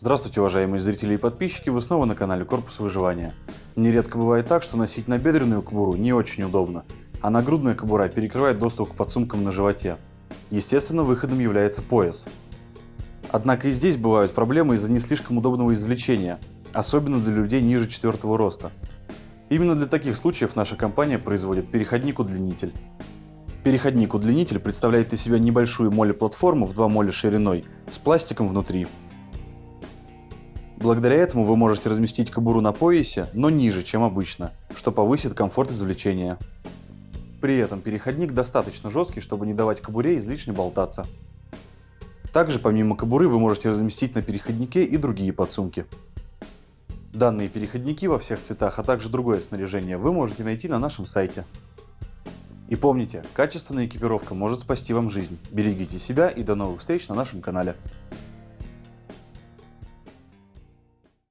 Здравствуйте, уважаемые зрители и подписчики, вы снова на канале Корпус Выживания. Нередко бывает так, что носить набедренную кобуру не очень удобно, а нагрудная кобура перекрывает доступ к подсумкам на животе. Естественно, выходом является пояс. Однако и здесь бывают проблемы из-за не слишком удобного извлечения, особенно для людей ниже четвертого роста. Именно для таких случаев наша компания производит переходник-удлинитель. Переходник-удлинитель представляет из себя небольшую моли-платформу в 2 моли шириной с пластиком внутри, Благодаря этому вы можете разместить кобуру на поясе, но ниже, чем обычно, что повысит комфорт извлечения. При этом переходник достаточно жесткий, чтобы не давать кобуре излишне болтаться. Также помимо кобуры вы можете разместить на переходнике и другие подсумки. Данные переходники во всех цветах, а также другое снаряжение вы можете найти на нашем сайте. И помните, качественная экипировка может спасти вам жизнь. Берегите себя и до новых встреч на нашем канале.